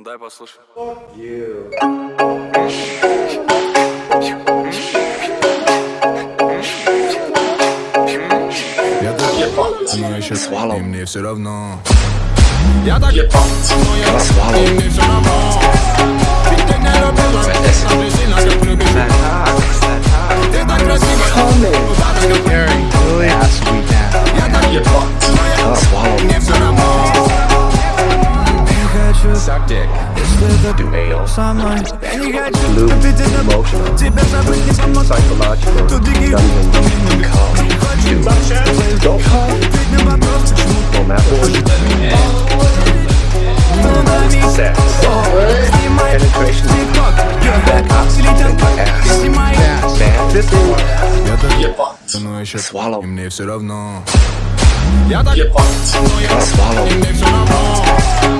Дай послушай. Я так но еще Swallow. и мне все равно Я так но я Swallow. и мне все равно. Suck dick. Do anal. со мной Я не хочу Blue. любить это Emotional. Тебя забыть не помог Psychological. Тут беги Come. Do. Go. Ответь на вопрос No matter. Sex. Снимай Penetration. тик-ток Back up. Слетел Ass. Снимай Bad. This is. Я так но еще Swallow. и мне все равно Я так но я Swallow. и мне все равно. Ведь ты не любила, так же сильно, как любишь. Ты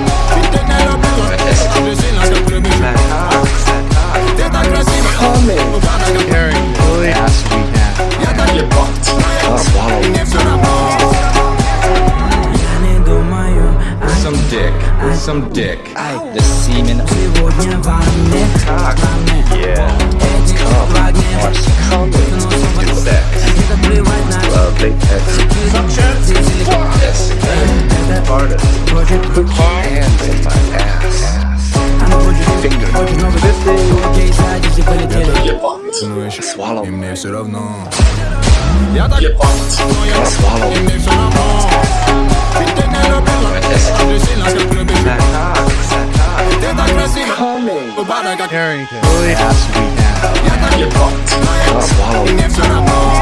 так красива, упадок, как Ass we down. Я так но я Swallow. Some dick, some dick. The semen. Ценуешь, и мне все равно Я так но я свалил И мне все равно Ты так не любила, а ты сильно как любила Ты так красиво, убада как Herrington. Really has to be now. Я так но я свалил И мне все равно